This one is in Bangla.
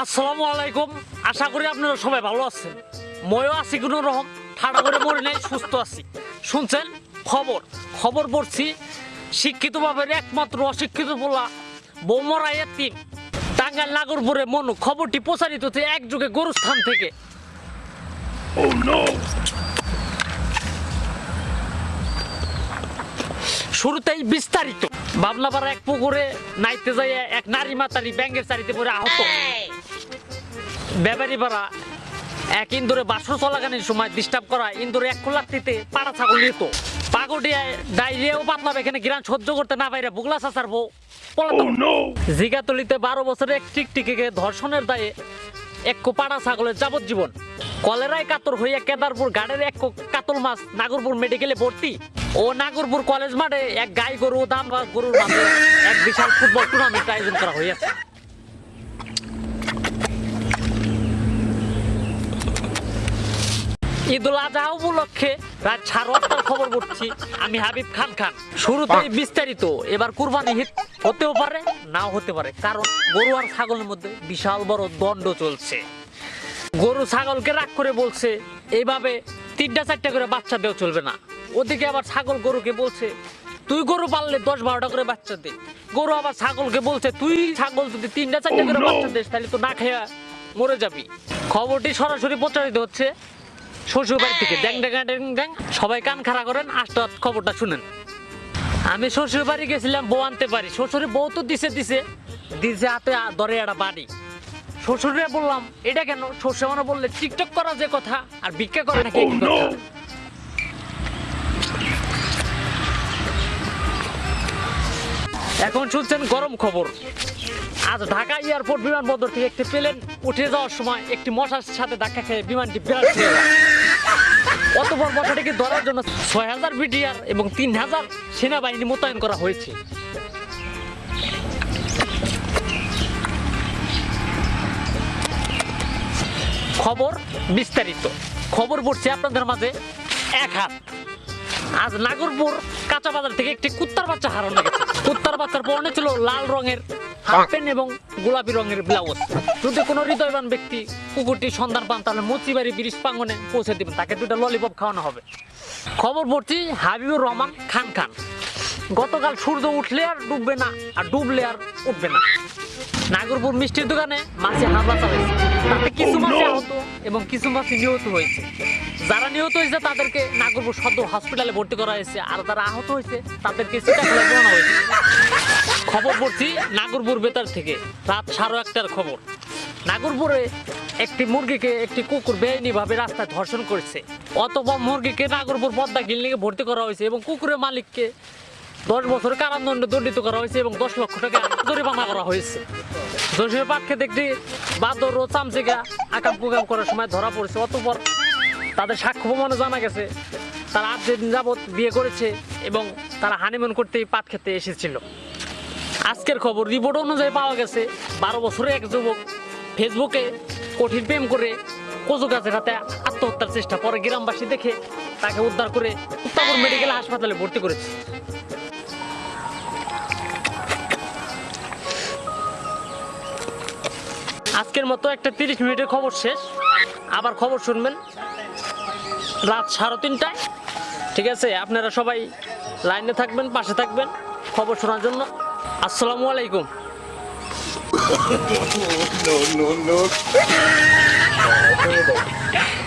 আসসালামু আলাইকুম। আশা করি আপনারা সবাই ভালো আছেন। ময়ও আছি কোনো রকম। ঠাড়া করে মরে নেই সুস্থ আছি। শুনছেন? খবর। খবর পড়ছি শিক্ষিত বাবের একমাত্র অশিক্ষিত বলা বৌমরা এতিম টাঙ্গাল নাগরপুরে মনু। খবরটি প্রচারিত হচ্ছে এক যুগে গরুস্থান থেকে। শুরুতেই বিস্তারিত। বাবলাপাড়া এক পুকুরে নাইতে যাইয়া এক নারী মাতারি ব্যাঙ্গের চারিতে পরে আহত। ব্যাপারী পাড়া এক ইন্দোরে বাসর চলাকালীন সময় ডিস্টার্ব করা ইন্দোরে এক খোলাতিতে পাড়া ছাগল নিত ডাইরিয়াও পাতলাম এখানে গ্রান সহ্য করতে না পাইরে বুগলা চাচার বউ পলাতক। জিগাতলিতে বারো বছরের এক ধর্ষণের দায়ে এক পাড়া ছাগলের যাবজ্জীবন। কলেরায় কাতর হইয়া কেদারপুর গাড়ের এক কাতল মাছ নাগরপুর মেডিকেলে ভর্তি। ও নাগরপুর কলেজ মাঠে এক গাই গরু দাম গরুর এক বিশাল ফুটবল টুর্নামেন্ট আয়োজন করা হইয়াছে। ঈদুল আজহা উপলক্ষে রাত সাড়ে আটটার খবর পড়ছি। আমি হাবিব খান খান। শুরুতেই বিস্তারিত। এবার কুরবানি হিট হতেও পারে নাও হতে পারে। কারণ গরু আর ছাগলের মধ্যে বিশাল বড় দণ্ড চলছে। গরু ছাগলকে রাগ করে বলছে এইভাবে তিনটা চারটা করে বাচ্চা দেওয়া চলবে না। ওদিকে আবার ছাগল গরুকে বলছে তুই গরু পাললে দশ বারোটা করে বাচ্চা দে। গরু আবার ছাগলকে বলছে তুই ছাগল যদি তিনটা চারটা করে বাচ্চা দিস তাহলে তো না খেয়ে মরে যাবি। খবরটি সরাসরি প্রচারিত হচ্ছে শ্বশুর বাড়ি থেকে ড্যাং ড্যাং ড্যাং ড্যাং সবাই কান খাড়া করেন আস্তে খবরটা শুনেন। আমি শ্বশুর বাড়ি গেছিলাম বউ আনতে পারি। শ্বশুরে বউ তো দিছে দিছে। দিছে হাতে ধরে একটা বাড়ি। শ্বশুরে বললাম এটা কেন? শ্বশুর মানে বললে টিকটক করা যে কথা আর ভিক্ষা করে নাকি এখন শুনছেন গরম খবর। আজ ঢাকা এয়ারপোর্ট বিমানবন্দর থেকে একটি প্লেন উঠে যাওয়ার সময় একটি মশার সাথে ধাক্কা খেয়ে বিমানটি বিরাট হয়ে যায়। অত বড় মশাটিকে ধরার জন্য ছয় হাজার বিডিআর এবং তিন হাজার সেনাবাহিনী মোতায়েন করা হয়েছে। খবর বিস্তারিত। খবর পড়ছে আপনাদের মাঝে এক হাত। আজ নাগরপুর কাঁচা বাজার থেকে একটি কুত্তার বাচ্চা হারানো গেছে। বাচ্চার পরনে ছিল লাল রঙের হাফ প্যান্ট এবং গোলাপি রঙের ব্লাউজ যদি কোনো হৃদয়বান ব্যক্তি কুকুরটি সন্ধান পান তাহলে মুচিবাড়ি ব্রিজ প্রাঙ্গনে পৌঁছে দিবেন। তাকে দুটো ললিপপ খাওয়ানো হবে। খবর পড়ছি হাবিবুর রহমান খান খান। গতকাল সূর্য উঠলে আর ডুববে না আর ডুবলে আর উঠবে না। নাগরপুর মিষ্টির দোকানে মাছে হামলা চালাইছে। তাতে কিছু মাছে আহত এবং কিছু মাছে নিহত হয়েছে। যারা নিহত হয়েছে তাদেরকে নাগরপুর সদর হসপিটালে ভর্তি করা হয়েছে। আর যারা আহত হয়েছে তাদেরকে চিটাখোলা জানানো হয়েছে। খবর পড়ছি নাগরপুর বেতার থেকে। রাত সাড়ে একটার খবর। নাগরপুরে একটি মুরগিকে একটি কুকুর বেআইনিভাবে রাস্তায় ধর্ষণ করেছে। অতপর মুরগিকে নাগরপুর পদ্মা ক্লিনিকে ভর্তি করা হয়েছে এবং কুকুরের মালিককে দশ বছর কারাদণ্ডে দণ্ডিত করা হয়েছে এবং দশ লক্ষ টাকা জরিমানা করা হয়েছে। দোষের খেতে একটি বাদর ও চামচিকা আকাম কুকাম করার সময় ধরা পড়েছে। অতপর তাদের সাক্ষ্য প্রমাণে জানা গেছে। তারা আট দিন যাবৎ বিয়ে করেছে এবং তারা হানিমুন করতেই পাট খেতে এসেছিল। আজকের খবর রিপোর্ট অনুযায়ী পাওয়া গেছে, বারো বছরের এক যুবক ফেসবুকে কঠিন প্রেম করে কচু গাছের হাতে আত্মহত্যার চেষ্টা পরে গ্রামবাসী দেখে তাকে উদ্ধার করে উত্তাপুর মেডিকেল হাসপাতালে ভর্তি করেছে। আজকের মতো একটা তিরিশ মিনিটের খবর শেষ। আবার খবর শুনবেন রাত সাড়ে তিনটায়। ঠিক আছে, আপনারা সবাই লাইনে থাকবেন, পাশে থাকবেন খবর শোনার জন্য। Assalamualaikum. no, no, no.